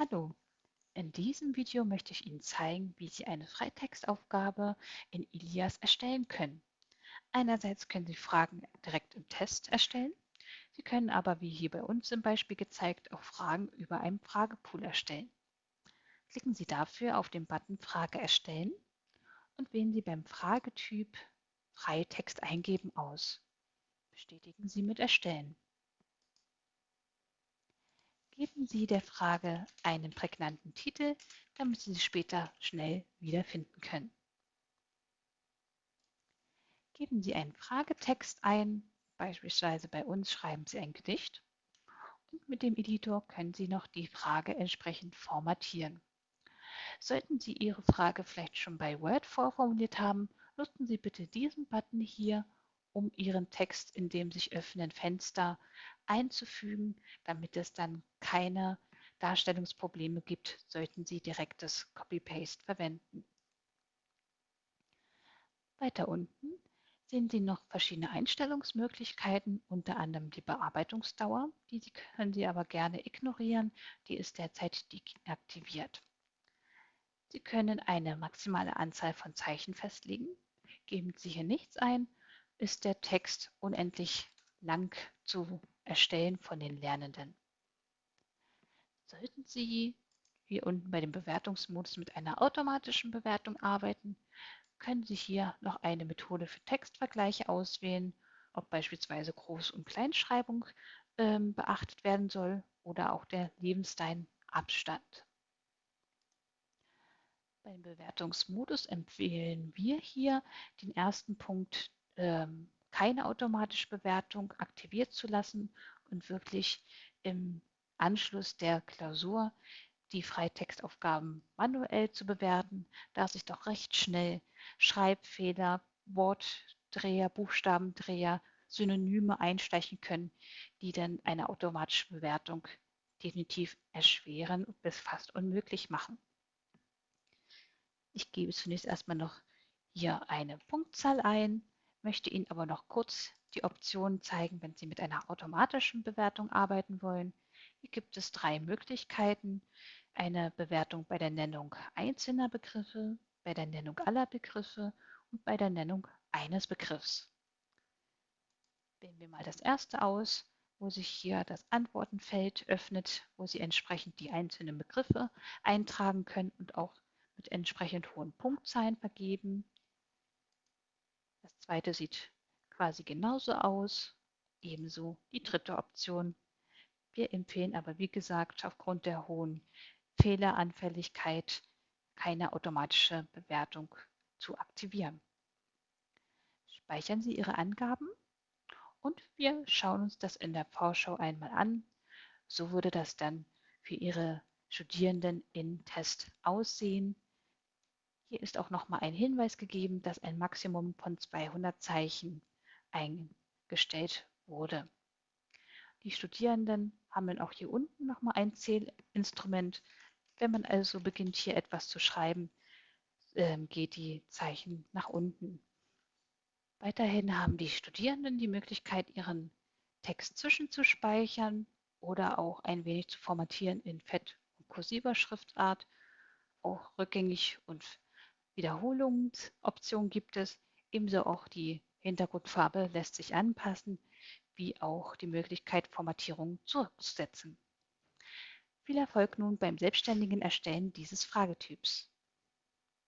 Hallo, in diesem Video möchte ich Ihnen zeigen, wie Sie eine Freitextaufgabe in Ilias erstellen können. Einerseits können Sie Fragen direkt im Test erstellen. Sie können aber, wie hier bei uns im Beispiel gezeigt, auch Fragen über einen Fragepool erstellen. Klicken Sie dafür auf den Button Frage erstellen und wählen Sie beim Fragetyp Freitext eingeben aus. Bestätigen Sie mit Erstellen. Geben Sie der Frage einen prägnanten Titel, damit Sie sie später schnell wiederfinden können. Geben Sie einen Fragetext ein, beispielsweise bei uns schreiben Sie ein Gedicht und mit dem Editor können Sie noch die Frage entsprechend formatieren. Sollten Sie Ihre Frage vielleicht schon bei Word vorformuliert haben, nutzen Sie bitte diesen Button hier, um Ihren Text in dem sich öffnenden Fenster einzufügen, damit es dann keine Darstellungsprobleme gibt, sollten Sie direktes Copy-Paste verwenden. Weiter unten sehen Sie noch verschiedene Einstellungsmöglichkeiten, unter anderem die Bearbeitungsdauer. Diese können Sie aber gerne ignorieren, die ist derzeit deaktiviert. Sie können eine maximale Anzahl von Zeichen festlegen. Geben Sie hier nichts ein, ist der Text unendlich lang zu Erstellen von den Lernenden. Sollten Sie hier unten bei dem Bewertungsmodus mit einer automatischen Bewertung arbeiten, können Sie hier noch eine Methode für Textvergleiche auswählen, ob beispielsweise Groß- und Kleinschreibung ähm, beachtet werden soll oder auch der Lebensteinabstand. Beim Bewertungsmodus empfehlen wir hier den ersten Punkt ähm, keine automatische Bewertung aktiviert zu lassen und wirklich im Anschluss der Klausur die Freitextaufgaben manuell zu bewerten, da sich doch recht schnell Schreibfehler, Wortdreher, Buchstabendreher, Synonyme einstechen können, die dann eine automatische Bewertung definitiv erschweren und bis fast unmöglich machen. Ich gebe zunächst erstmal noch hier eine Punktzahl ein, möchte Ihnen aber noch kurz die Optionen zeigen, wenn Sie mit einer automatischen Bewertung arbeiten wollen. Hier gibt es drei Möglichkeiten. Eine Bewertung bei der Nennung einzelner Begriffe, bei der Nennung aller Begriffe und bei der Nennung eines Begriffs. Wählen wir mal das erste aus, wo sich hier das Antwortenfeld öffnet, wo Sie entsprechend die einzelnen Begriffe eintragen können und auch mit entsprechend hohen Punktzahlen vergeben. Zweite sieht quasi genauso aus, ebenso die dritte Option. Wir empfehlen aber, wie gesagt, aufgrund der hohen Fehleranfälligkeit keine automatische Bewertung zu aktivieren. Speichern Sie Ihre Angaben und wir schauen uns das in der Vorschau einmal an. So würde das dann für Ihre Studierenden in Test aussehen. Hier ist auch nochmal ein Hinweis gegeben, dass ein Maximum von 200 Zeichen eingestellt wurde. Die Studierenden haben dann auch hier unten nochmal ein Zählinstrument. Wenn man also beginnt, hier etwas zu schreiben, ähm, geht die Zeichen nach unten. Weiterhin haben die Studierenden die Möglichkeit, ihren Text zwischenzuspeichern oder auch ein wenig zu formatieren in fett- und kursiver Schriftart. Auch rückgängig und Wiederholungsoption gibt es, ebenso auch die Hintergrundfarbe lässt sich anpassen, wie auch die Möglichkeit, Formatierung zurückzusetzen. Viel Erfolg nun beim selbstständigen Erstellen dieses Fragetyps.